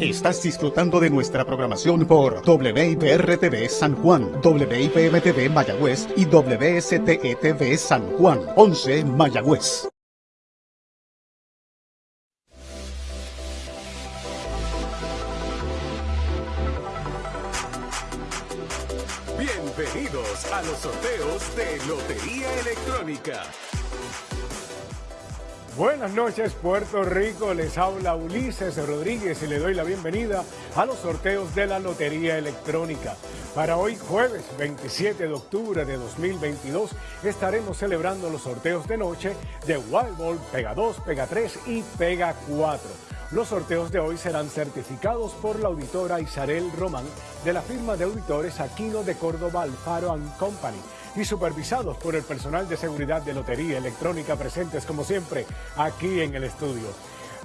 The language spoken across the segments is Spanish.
Estás disfrutando de nuestra programación por WIPR-TV San Juan, WIPM-TV Mayagüez y WSTE-TV San Juan, 11 Mayagüez. Bienvenidos a los sorteos de Lotería Electrónica. Buenas noches Puerto Rico, les habla Ulises Rodríguez y le doy la bienvenida a los sorteos de la Lotería Electrónica. Para hoy jueves 27 de octubre de 2022 estaremos celebrando los sorteos de noche de Wild Ball, Pega 2, Pega 3 y Pega 4. Los sorteos de hoy serán certificados por la auditora Isarel Román de la firma de auditores Aquino de Córdoba Alfaro Company y supervisados por el personal de seguridad de Lotería Electrónica presentes como siempre aquí en el estudio.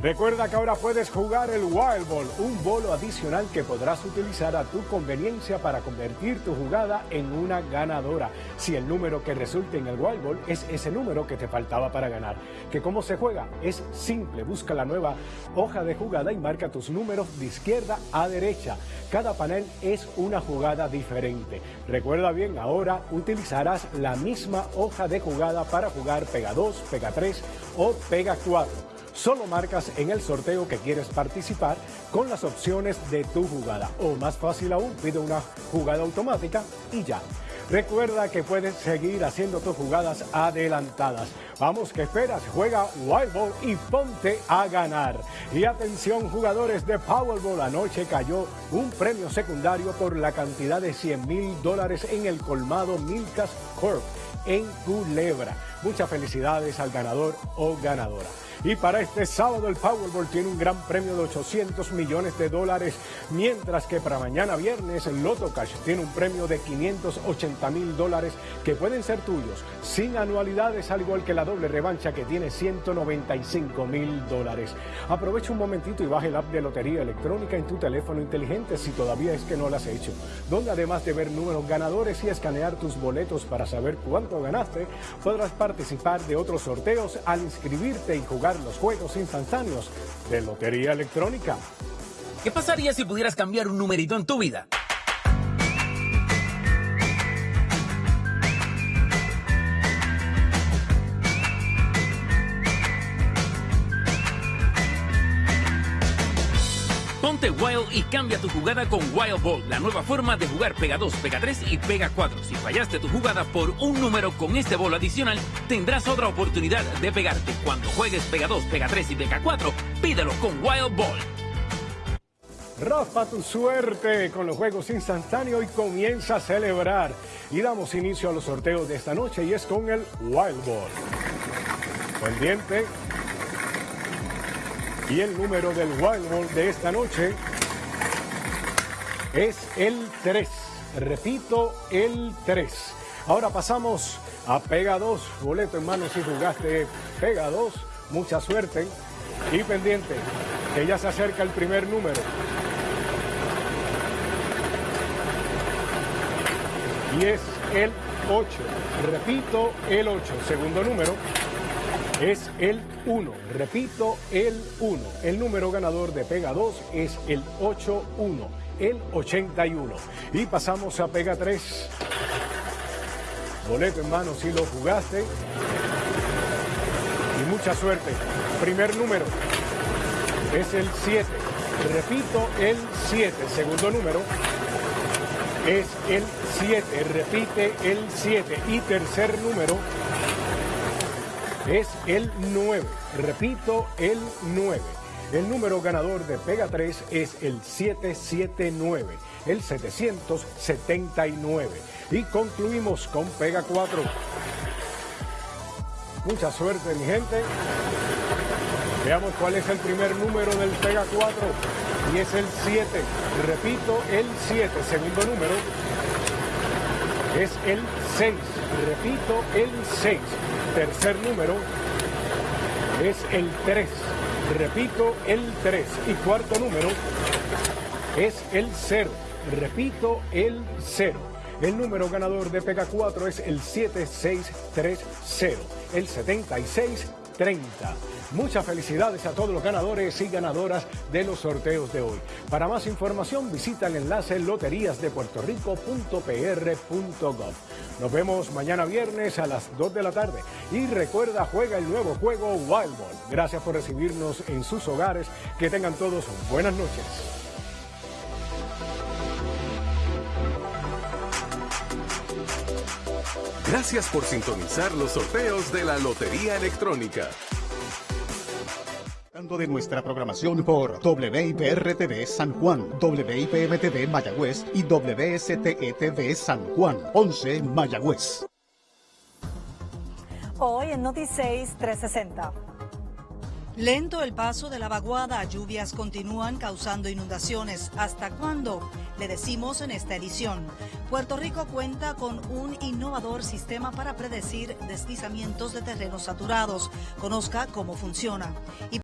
Recuerda que ahora puedes jugar el Wild Ball, un bolo adicional que podrás utilizar a tu conveniencia para convertir tu jugada en una ganadora. Si el número que resulte en el Wild Ball es ese número que te faltaba para ganar. ¿Que cómo se juega? Es simple. Busca la nueva hoja de jugada y marca tus números de izquierda a derecha. Cada panel es una jugada diferente. Recuerda bien, ahora utilizarás la misma hoja de jugada para jugar Pega 2, Pega 3 o Pega 4. Solo marcas en el sorteo que quieres participar con las opciones de tu jugada. O más fácil aún, pide una jugada automática y ya. Recuerda que puedes seguir haciendo tus jugadas adelantadas. Vamos, ¿qué esperas? Juega Wild Ball y ponte a ganar. Y atención, jugadores de Powerball. Anoche cayó un premio secundario por la cantidad de 100 mil dólares en el colmado Milkas Corp en Culebra. Muchas felicidades al ganador o ganadora. Y para este sábado el Powerball tiene un gran premio de 800 millones de dólares, mientras que para mañana viernes el Lotto Cash tiene un premio de 580 mil dólares que pueden ser tuyos, sin anualidades, al igual que la doble revancha que tiene 195 mil dólares. Aprovecha un momentito y baja el app de Lotería Electrónica en tu teléfono inteligente si todavía es que no lo has hecho, donde además de ver números ganadores y escanear tus boletos para saber cuánto ganaste, podrás participar de otros sorteos al inscribirte y jugar los juegos instantáneos de Lotería Electrónica. ¿Qué pasaría si pudieras cambiar un numerito en tu vida? Wild y cambia tu jugada con Wild Ball, la nueva forma de jugar Pega 2, Pega 3 y Pega 4. Si fallaste tu jugada por un número con este bolo adicional, tendrás otra oportunidad de pegarte. Cuando juegues Pega 2, Pega 3 y Pega 4, pídelo con Wild Ball. Raspa tu suerte con los juegos instantáneos y comienza a celebrar. Y damos inicio a los sorteos de esta noche y es con el Wild Ball. Pendiente y el número del Wild Ball de esta noche es el 3. Repito, el 3. Ahora pasamos a Pega 2. Boleto en mano si jugaste Pega 2. Mucha suerte. Y pendiente, que ya se acerca el primer número. Y es el 8. Repito, el 8. Segundo número es el 1. Repito, el 1. El número ganador de Pega 2 es el 81, el 81. Y pasamos a Pega 3. Boleto en mano si lo jugaste. Y mucha suerte. Primer número es el 7. Repito, el 7. Segundo número es el 7. Repite el 7. Y tercer número es el 9. Repito, el 9. El número ganador de Pega 3 es el 779, el 779. Y concluimos con Pega 4. Mucha suerte, mi gente. Veamos cuál es el primer número del Pega 4. Y es el 7. Repito, el 7. Segundo número es el 6. Repito, el 6. Tercer número es el 3. Repito, el 3. Y cuarto número es el 0. Repito, el 0. El número ganador de Pega 4 es el 7630, el 7630. Muchas felicidades a todos los ganadores y ganadoras de los sorteos de hoy. Para más información visita el enlace loteríasdepuertorico.pr.gov. Nos vemos mañana viernes a las 2 de la tarde. Y recuerda, juega el nuevo juego Wild Ball. Gracias por recibirnos en sus hogares. Que tengan todos buenas noches. Gracias por sintonizar los sorteos de la Lotería Electrónica. De nuestra programación por WIPR-TV San Juan, WIPM-TV Mayagüez y WSTETV San Juan, 11 Mayagüez. Hoy en Noti 6 360. Lento el paso de la vaguada, lluvias continúan causando inundaciones. ¿Hasta cuándo? Le decimos en esta edición. Puerto Rico cuenta con un innovador sistema para predecir deslizamientos de terrenos saturados. Conozca cómo funciona.